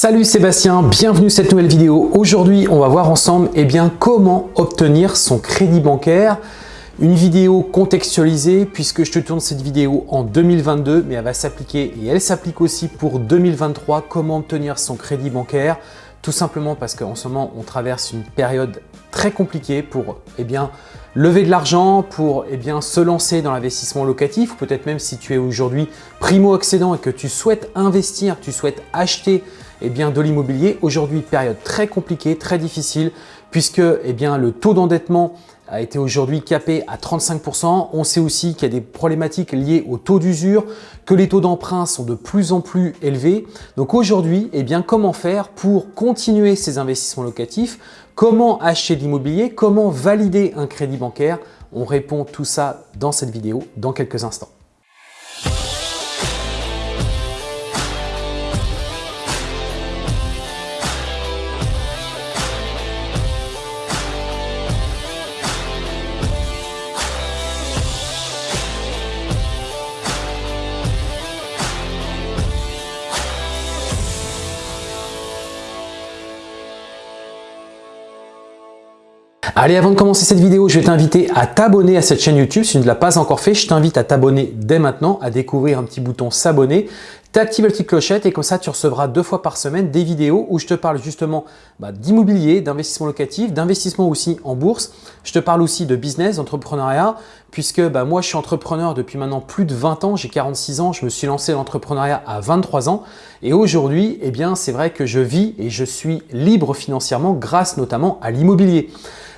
Salut Sébastien, bienvenue sur cette nouvelle vidéo. Aujourd'hui, on va voir ensemble eh bien, comment obtenir son crédit bancaire. Une vidéo contextualisée puisque je te tourne cette vidéo en 2022, mais elle va s'appliquer et elle s'applique aussi pour 2023. Comment obtenir son crédit bancaire? Tout simplement parce qu'en ce moment, on traverse une période très compliquée pour eh bien, lever de l'argent pour eh bien, se lancer dans l'investissement locatif, peut-être même si tu es aujourd'hui primo-accédant et que tu souhaites investir, tu souhaites acheter eh bien, de l'immobilier. Aujourd'hui, période très compliquée, très difficile, puisque eh bien, le taux d'endettement a été aujourd'hui capé à 35%. On sait aussi qu'il y a des problématiques liées au taux d'usure, que les taux d'emprunt sont de plus en plus élevés. Donc aujourd'hui, eh bien, comment faire pour continuer ces investissements locatifs? Comment acheter de l'immobilier? Comment valider un crédit bancaire? On répond tout ça dans cette vidéo dans quelques instants. Allez, avant de commencer cette vidéo, je vais t'inviter à t'abonner à cette chaîne YouTube. Si tu ne l'as pas encore fait, je t'invite à t'abonner dès maintenant, à découvrir un petit bouton s'abonner. T'actives la petite clochette et comme ça, tu recevras deux fois par semaine des vidéos où je te parle justement bah, d'immobilier, d'investissement locatif, d'investissement aussi en bourse. Je te parle aussi de business, d'entrepreneuriat, puisque bah, moi, je suis entrepreneur depuis maintenant plus de 20 ans. J'ai 46 ans, je me suis lancé l'entrepreneuriat à 23 ans. Et aujourd'hui, eh bien, c'est vrai que je vis et je suis libre financièrement grâce notamment à l'immobilier.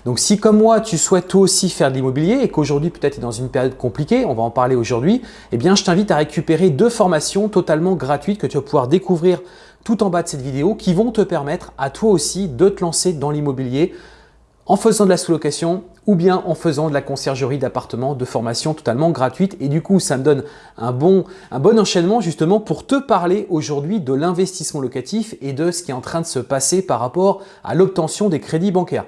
Donc si comme moi, tu souhaites toi aussi faire de l'immobilier et qu'aujourd'hui peut-être tu es dans une période compliquée, on va en parler aujourd'hui, eh bien je t'invite à récupérer deux formations totalement gratuites que tu vas pouvoir découvrir tout en bas de cette vidéo qui vont te permettre à toi aussi de te lancer dans l'immobilier en faisant de la sous-location ou bien en faisant de la conciergerie d'appartements de formation totalement gratuite. Et du coup, ça me donne un bon, un bon enchaînement justement pour te parler aujourd'hui de l'investissement locatif et de ce qui est en train de se passer par rapport à l'obtention des crédits bancaires.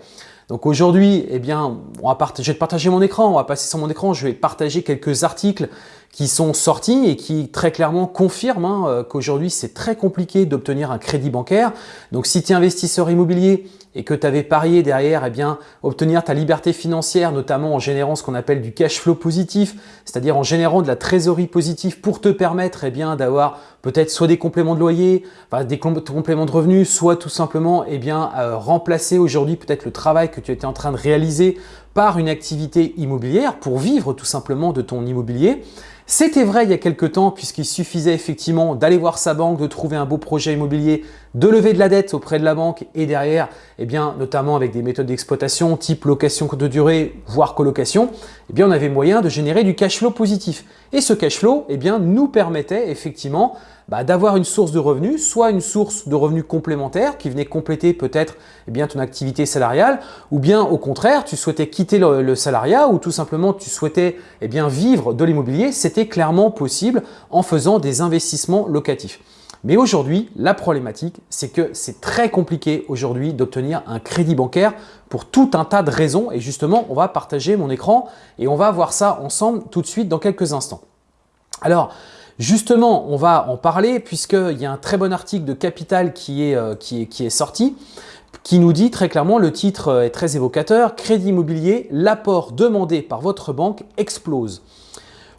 Donc aujourd'hui, eh bien, je vais partager mon écran, on va passer sur mon écran, je vais partager quelques articles qui sont sortis et qui très clairement confirment hein, euh, qu'aujourd'hui c'est très compliqué d'obtenir un crédit bancaire. Donc si tu es investisseur immobilier et que tu avais parié derrière, eh bien, obtenir ta liberté financière, notamment en générant ce qu'on appelle du cash flow positif, c'est-à-dire en générant de la trésorerie positive pour te permettre eh bien d'avoir peut-être soit des compléments de loyer, des compléments de revenus, soit tout simplement eh bien, euh, remplacer aujourd'hui peut-être le travail que tu étais en train de réaliser par une activité immobilière pour vivre tout simplement de ton immobilier. C'était vrai il y a quelques temps puisqu'il suffisait effectivement d'aller voir sa banque, de trouver un beau projet immobilier, de lever de la dette auprès de la banque et derrière, eh bien, notamment avec des méthodes d'exploitation type location de durée, voire colocation, eh bien, on avait moyen de générer du cash flow positif. Et ce cash flow eh bien, nous permettait effectivement bah, d'avoir une source de revenus, soit une source de revenus complémentaire qui venait compléter peut-être eh bien ton activité salariale, ou bien au contraire, tu souhaitais quitter le, salariat ou tout simplement tu souhaitais eh bien, vivre de l'immobilier, c'était clairement possible en faisant des investissements locatifs. Mais aujourd'hui, la problématique, c'est que c'est très compliqué aujourd'hui d'obtenir un crédit bancaire pour tout un tas de raisons. Et justement, on va partager mon écran et on va voir ça ensemble tout de suite dans quelques instants. Alors, Justement, on va en parler puisqu'il y a un très bon article de Capital qui est, euh, sorti qui nous dit très clairement, le titre euh, est très évocateur, « Crédit immobilier, l'apport demandé par votre banque explose ».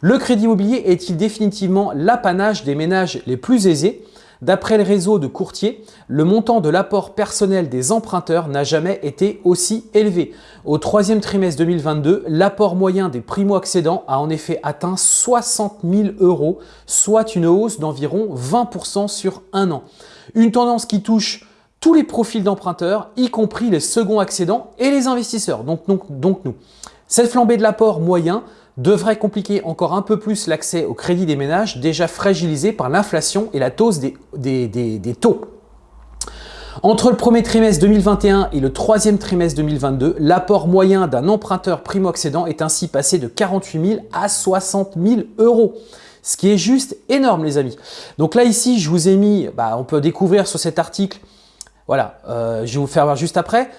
Le crédit immobilier est-il définitivement l'apanage des ménages les plus aisés? D'après le réseau de courtiers, le montant de l'apport personnel des emprunteurs n'a jamais été aussi élevé. Au troisième trimestre 2022, l'apport moyen des primo-accédants a en effet atteint 60 000 euros, soit une hausse d'environ 20% sur un an. Une tendance qui touche tous les profils d'emprunteurs, y compris les seconds accédants et les investisseurs, donc, donc, donc nous. Cette flambée de l'apport moyen devrait compliquer encore un peu plus l'accès au crédit des ménages déjà fragilisés par l'inflation et la hausse des, des, taux. Entre le premier trimestre 2021 et le troisième trimestre 2022, l'apport moyen d'un emprunteur primo-accédant est ainsi passé de 48 000 à 60 000 euros. Ce qui est juste énorme les amis. Donc là ici, je vous ai mis, bah, on peut découvrir sur cet article, voilà, euh, je vais vous faire voir juste après,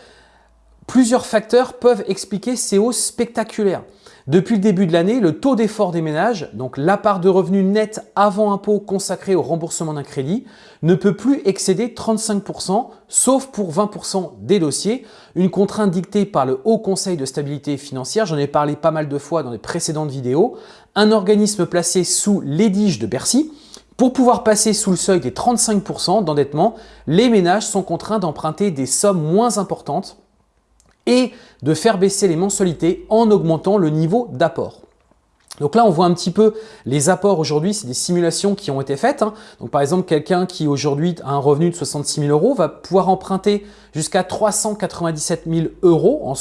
Plusieurs facteurs peuvent expliquer ces hausses spectaculaires. Depuis le début de l'année, le taux d'effort des ménages, donc la part de revenus nets avant impôt consacrée au remboursement d'un crédit, ne peut plus excéder 35%, sauf pour 20% des dossiers, une contrainte dictée par le Haut Conseil de stabilité financière, j'en ai parlé pas mal de fois dans les précédentes vidéos, un organisme placé sous l'édige de Bercy, pour pouvoir passer sous le seuil des 35% d'endettement, les ménages sont contraints d'emprunter des sommes moins importantes et de faire baisser les mensualités en augmentant le niveau d'apport. Donc là, on voit un petit peu les apports aujourd'hui, c'est des simulations qui ont été faites. Hein. Donc par exemple, quelqu'un qui aujourd'hui a un revenu de 66 000 euros va pouvoir emprunter jusqu'à 397 000 euros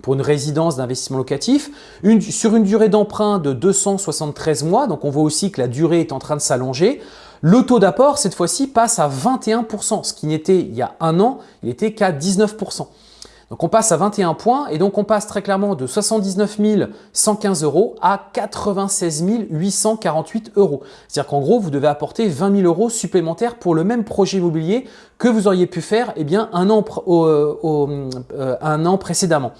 pour une résidence d'investissement locatif sur une durée d'emprunt de 273 mois. Donc on voit aussi que la durée est en train de s'allonger. Le taux d'apport, cette fois-ci, passe à 21%, ce qui n'était il y a un an, il était qu'à 19%. Donc on passe à 21 points et donc on passe très clairement de 79 115 euros à 96 848 euros. C'est-à-dire qu'en gros, vous devez apporter 20 000 euros supplémentaires pour le même projet immobilier que vous auriez pu faire eh bien, un, an, euh, un an précédemment.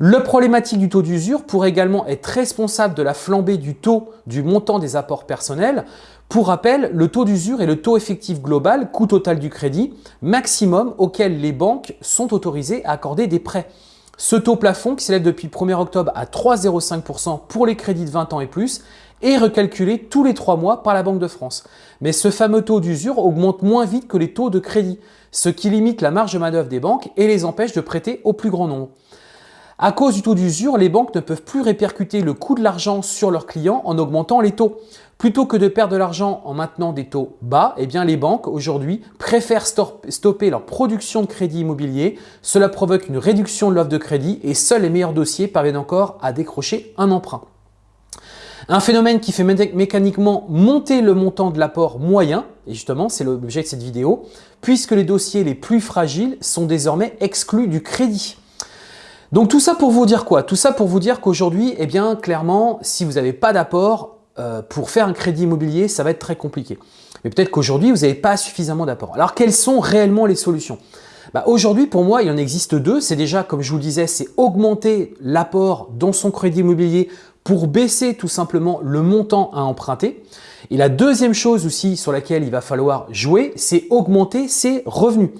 Le problématique du taux d'usure pourrait également être responsable de la flambée du taux du montant des apports personnels. Pour rappel, le taux d'usure est le taux effectif global, coût total du crédit, maximum auquel les banques sont autorisées à accorder des prêts. Ce taux plafond, qui s'élève depuis le 1er octobre à 3,05% pour les crédits de 20 ans et plus, est recalculé tous les trois mois par la Banque de France. Mais ce fameux taux d'usure augmente moins vite que les taux de crédit, ce qui limite la marge de manœuvre des banques et les empêche de prêter au plus grand nombre. À cause du taux d'usure, les banques ne peuvent plus répercuter le coût de l'argent sur leurs clients en augmentant les taux. Plutôt que de perdre de l'argent en maintenant des taux bas, eh bien les banques aujourd'hui préfèrent stopper leur production de crédit immobilier. Cela provoque une réduction de l'offre de crédit et seuls les meilleurs dossiers parviennent encore à décrocher un emprunt. Un phénomène qui fait mécaniquement monter le montant de l'apport moyen, et justement c'est l'objet de cette vidéo, puisque les dossiers les plus fragiles sont désormais exclus du crédit. Donc tout ça pour vous dire quoi? Tout ça pour vous dire qu'aujourd'hui, eh bien clairement, si vous n'avez pas d'apport, euh, pour faire un crédit immobilier, ça va être très compliqué. Mais peut-être qu'aujourd'hui, vous n'avez pas suffisamment d'apport. Alors quelles sont réellement les solutions? Bah, Aujourd'hui, pour moi, il en existe deux. C'est déjà, comme je vous le disais, c'est augmenter l'apport dans son crédit immobilier pour baisser tout simplement le montant à emprunter. Et la deuxième chose aussi sur laquelle il va falloir jouer, c'est augmenter ses revenus.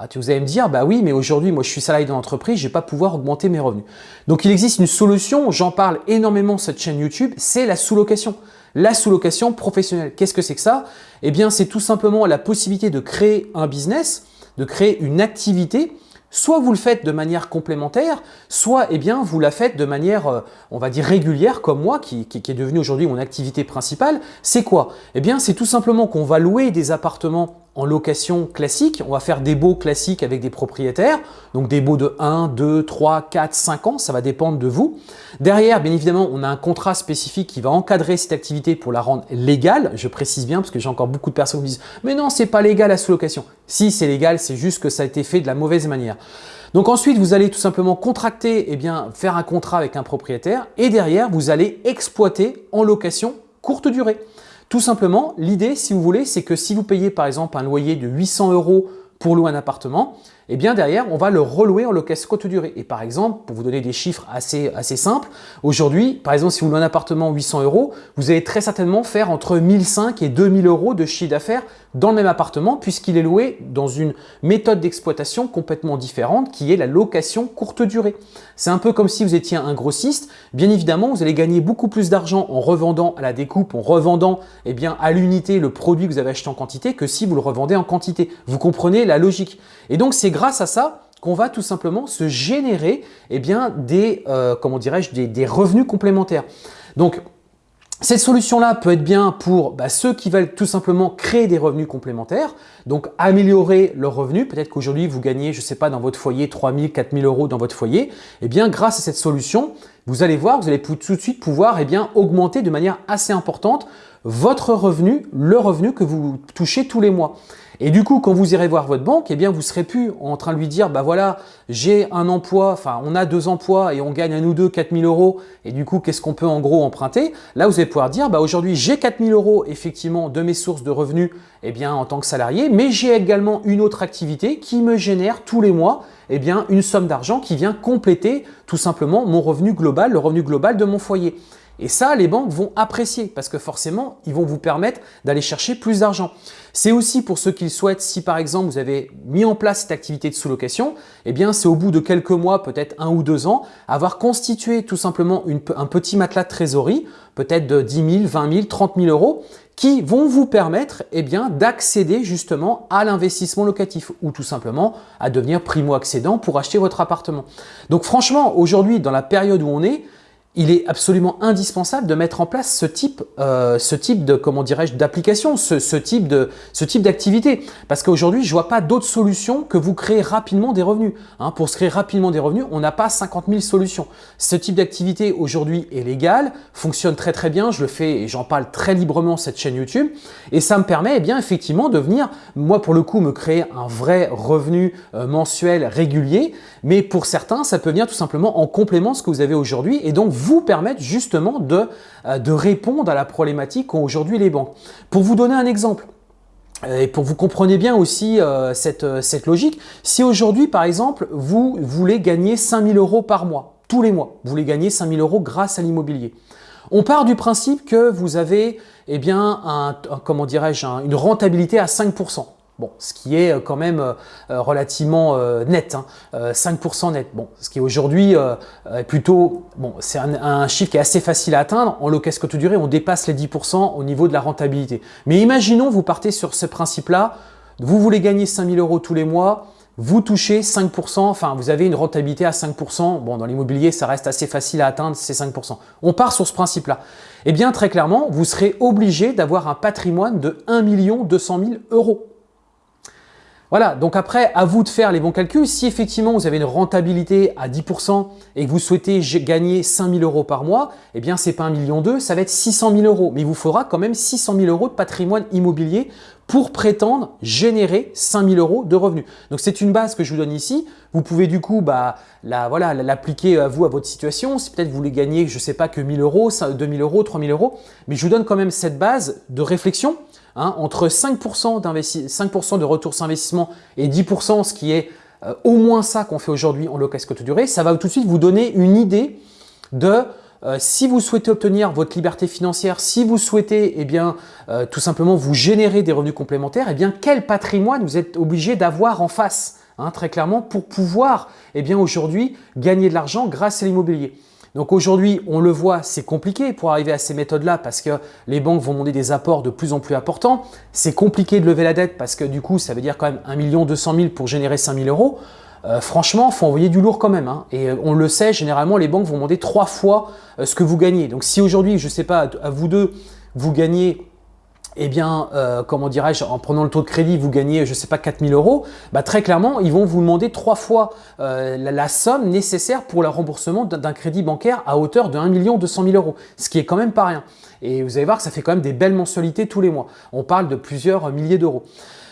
Ah, vous allez me dire, bah oui, mais aujourd'hui, moi, je suis salarié dans l'entreprise, je vais pas pouvoir augmenter mes revenus. Donc, il existe une solution, j'en parle énormément sur cette chaîne YouTube, c'est la sous-location. La sous-location professionnelle. Qu'est-ce que c'est que ça? Eh bien, c'est tout simplement la possibilité de créer un business, de créer une activité Soit vous le faites de manière complémentaire, soit eh bien, vous la faites de manière, euh, on va dire, régulière, comme moi, qui, qui est devenu aujourd'hui mon activité principale. C'est quoi? Eh bien, c'est tout simplement qu'on va louer des appartements en location classique, on va faire des baux classiques avec des propriétaires, donc des baux de 1, 2, 3, 4, 5 ans, ça va dépendre de vous. Derrière, bien évidemment, on a un contrat spécifique qui va encadrer cette activité pour la rendre légale, je précise bien parce que j'ai encore beaucoup de personnes qui me disent « mais non, c'est pas légal la sous-location ». Si, c'est légal, c'est juste que ça a été fait de la mauvaise manière. Donc ensuite, vous allez tout simplement contracter, et eh bien, faire un contrat avec un propriétaire et derrière, vous allez exploiter en location courte durée. Tout simplement, l'idée, si vous voulez, c'est que si vous payez par exemple un loyer de 800 euros pour louer un appartement, et eh bien derrière, on va le relouer en location courte durée. Et par exemple, pour vous donner des chiffres assez, assez simples, aujourd'hui, par exemple, si vous louez un appartement 800 euros, vous allez très certainement faire entre 1005 et 2000 euros de chiffre d'affaires dans le même appartement puisqu'il est loué dans une méthode d'exploitation complètement différente qui est la location courte durée. C'est un peu comme si vous étiez un grossiste. Bien évidemment, vous allez gagner beaucoup plus d'argent en revendant à la découpe, en revendant eh bien, à l'unité le produit que vous avez acheté en quantité que si vous le revendez en quantité. Vous comprenez la logique. Et donc, c'est grâce à ça qu'on va tout simplement se générer eh bien, des, euh, comment des revenus complémentaires. Donc, cette solution-là peut être bien pour bah, ceux qui veulent tout simplement créer des revenus complémentaires, donc améliorer leurs revenus. Peut-être qu'aujourd'hui, vous gagnez, je ne sais pas, dans votre foyer 3 000, 4 000 euros dans votre foyer. Eh bien, grâce à cette solution, vous allez voir, vous allez tout de suite pouvoir eh bien, augmenter de manière assez importante votre revenu, le revenu que vous touchez tous les mois. Et du coup, quand vous irez voir votre banque, eh bien, vous serez plus en train de lui dire, bah voilà, j'ai un emploi, enfin, on a deux emplois et on gagne à nous deux 4000 euros. Et du coup, qu'est-ce qu'on peut en gros emprunter? Là, vous allez pouvoir dire, bah aujourd'hui, j'ai 4000 euros effectivement de mes sources de revenus, eh bien, en tant que salarié, mais j'ai également une autre activité qui me génère tous les mois, eh bien, une somme d'argent qui vient compléter tout simplement mon revenu global, le revenu global de mon foyer. Et ça, les banques vont apprécier parce que forcément, ils vont vous permettre d'aller chercher plus d'argent. C'est aussi pour ceux qui souhaitent, si par exemple vous avez mis en place cette activité de sous-location, eh bien c'est au bout de quelques mois, peut-être un ou deux ans, avoir constitué tout simplement un petit matelas de trésorerie, peut-être de 10 000, 20 000, 30 000 euros, qui vont vous permettre eh bien d'accéder justement à l'investissement locatif ou tout simplement à devenir primo-accédant pour acheter votre appartement. Donc franchement, aujourd'hui, dans la période où on est, il est absolument indispensable de mettre en place ce type, euh, ce type de comment dirais-je d'application, ce, type de ce type d'activité. Parce qu'aujourd'hui, je vois pas d'autres solutions que vous créez rapidement des revenus. Hein, pour se créer rapidement des revenus, on n'a pas 50 000 solutions. Ce type d'activité aujourd'hui est légal, fonctionne très très bien. Je le fais et j'en parle très librement cette chaîne YouTube et ça me permet eh bien effectivement de venir, moi pour le coup, me créer un vrai revenu euh, mensuel régulier. Mais pour certains, ça peut venir tout simplement en complément de ce que vous avez aujourd'hui et donc permettre justement de, euh, de répondre à la problématique qu'ont aujourd'hui les banques. Pour vous donner un exemple, euh, et pour vous compreniez bien aussi euh, cette, cette logique, si aujourd'hui par exemple vous voulez gagner 5000 euros par mois, tous les mois, vous voulez gagner 5000 euros grâce à l'immobilier. On part du principe que vous avez eh bien, un, comment dirais-je, une rentabilité à 5%. Bon, ce qui est euh, quand même euh, euh, relativement net, 5% hein, net. Bon, ce qui est aujourd'hui plutôt, bon, c'est un, chiffre qui est assez facile à atteindre. En location courte durée, on dépasse les 10% au niveau de la rentabilité. Mais imaginons, vous partez sur ce principe-là, vous voulez gagner 5000 euros tous les mois, vous touchez 5%, enfin vous avez une rentabilité à 5%. Bon, dans l'immobilier, ça reste assez facile à atteindre, ces 5%. On part sur ce principe-là. Eh bien, très clairement, vous serez obligé d'avoir un patrimoine de 1 200 000 euros. Voilà, donc après, à vous de faire les bons calculs. Si effectivement vous avez une rentabilité à 10% et que vous souhaitez gagner 5 000 euros par mois, eh bien c'est pas 1 million d'euros, ça va être 600 000 euros. Mais il vous faudra quand même 600 000 euros de patrimoine immobilier pour prétendre générer 5 000 euros de revenus. Donc c'est une base que je vous donne ici. Vous pouvez du coup bah, la, voilà, l'appliquer à vous, à votre situation. Si peut-être vous voulez gagner, je ne sais pas, que 1000 euros, 2000 euros, 3000 euros. Mais je vous donne quand même cette base de réflexion Hein, entre 5%, de retour sur investissement et 10%, ce qui est euh, au moins ça qu'on fait aujourd'hui en location courte durée, ça va tout de suite vous donner une idée de euh, si vous souhaitez obtenir votre liberté financière, si vous souhaitez eh bien, euh, tout simplement vous générer des revenus complémentaires, eh bien, quel patrimoine vous êtes obligé d'avoir en face, hein, très clairement, pour pouvoir eh aujourd'hui gagner de l'argent grâce à l'immobilier. Donc aujourd'hui, on le voit, c'est compliqué pour arriver à ces méthodes-là parce que les banques vont demander des apports de plus en plus importants. C'est compliqué de lever la dette parce que du coup, ça veut dire quand même 1 200 000 pour générer 5 000 euros. Euh, franchement, faut envoyer du lourd quand même. Hein. Et euh, on le sait, généralement, les banques vont demander trois fois euh, ce que vous gagnez. Donc si aujourd'hui, je ne sais pas, à vous deux, vous gagnez eh bien, euh, comment dirais-je, en prenant le taux de crédit, vous gagnez, je ne sais pas, 4000 euros, bah, très clairement, ils vont vous demander trois fois la, somme nécessaire pour le remboursement d'un crédit bancaire à hauteur de 1 200 000 euros, ce qui est quand même pas rien. Et vous allez voir que ça fait quand même des belles mensualités tous les mois. On parle de plusieurs milliers d'euros.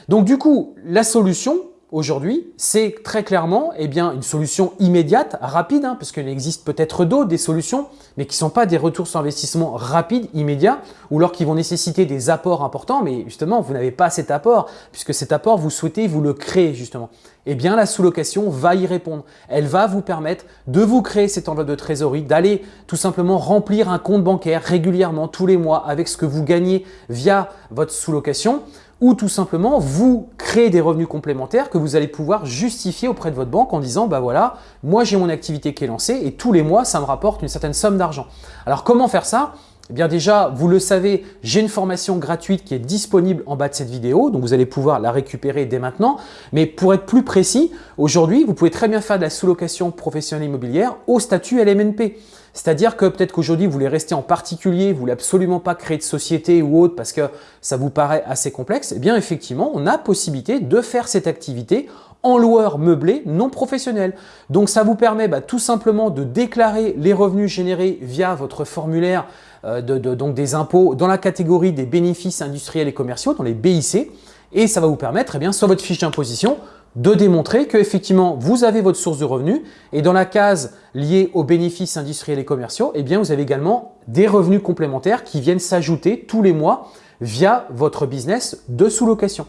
Donc du coup, la solution, aujourd'hui, c'est très clairement eh bien, une solution immédiate, rapide, hein, parce qu'il existe peut-être d'autres, des solutions, mais qui ne sont pas des retours sur investissement rapides, immédiats, ou alors qui vont nécessiter des apports importants, mais justement, vous n'avez pas cet apport, puisque cet apport, vous souhaitez vous le créer justement. Eh bien, la sous-location va y répondre. Elle va vous permettre de vous créer cette enveloppe de trésorerie, d'aller tout simplement remplir un compte bancaire régulièrement tous les mois avec ce que vous gagnez via votre sous-location ou tout simplement vous créez des revenus complémentaires que vous allez pouvoir justifier auprès de votre banque en disant bah voilà, moi j'ai mon activité qui est lancée et tous les mois ça me rapporte une certaine somme d'argent. Alors comment faire ça? Eh bien déjà, vous le savez, j'ai une formation gratuite qui est disponible en bas de cette vidéo, donc vous allez pouvoir la récupérer dès maintenant. Mais pour être plus précis, aujourd'hui, vous pouvez très bien faire de la sous-location professionnelle immobilière au statut LMNP. C'est-à-dire que peut-être qu'aujourd'hui, vous voulez rester en particulier, vous voulez absolument pas créer de société ou autre parce que ça vous paraît assez complexe. Eh bien, effectivement, on a possibilité de faire cette activité en loueur meublé non professionnel. Donc, ça vous permet bah, tout simplement de déclarer les revenus générés via votre formulaire euh, donc des impôts dans la catégorie des bénéfices industriels et commerciaux, dans les BIC. Et ça va vous permettre, eh bien, sur votre fiche d'imposition, de démontrer que effectivement vous avez votre source de revenus et dans la case liée aux bénéfices industriels et commerciaux, eh vous avez également des revenus complémentaires qui viennent s'ajouter tous les mois via votre business de sous-location.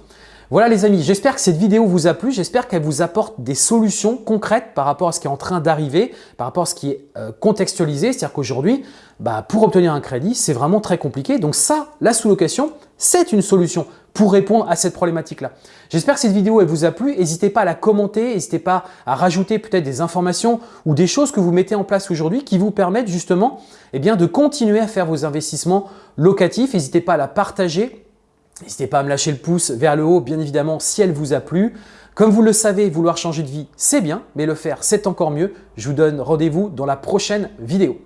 Voilà les amis, j'espère que cette vidéo vous a plu, j'espère qu'elle vous apporte des solutions concrètes par rapport à ce qui est en train d'arriver, par rapport à ce qui est euh, contextualisé, c'est-à-dire qu'aujourd'hui, bah, pour obtenir un crédit, c'est vraiment très compliqué. Donc ça, la sous-location, c'est une solution pour répondre à cette problématique-là. J'espère que cette vidéo elle vous a plu. N'hésitez pas à la commenter, n'hésitez pas à rajouter peut-être des informations ou des choses que vous mettez en place aujourd'hui qui vous permettent justement eh bien, de continuer à faire vos investissements locatifs. N'hésitez pas à la partager N'hésitez pas à me lâcher le pouce vers le haut, bien évidemment, si elle vous a plu. Comme vous le savez, vouloir changer de vie, c'est bien, mais le faire, c'est encore mieux. Je vous donne rendez-vous dans la prochaine vidéo.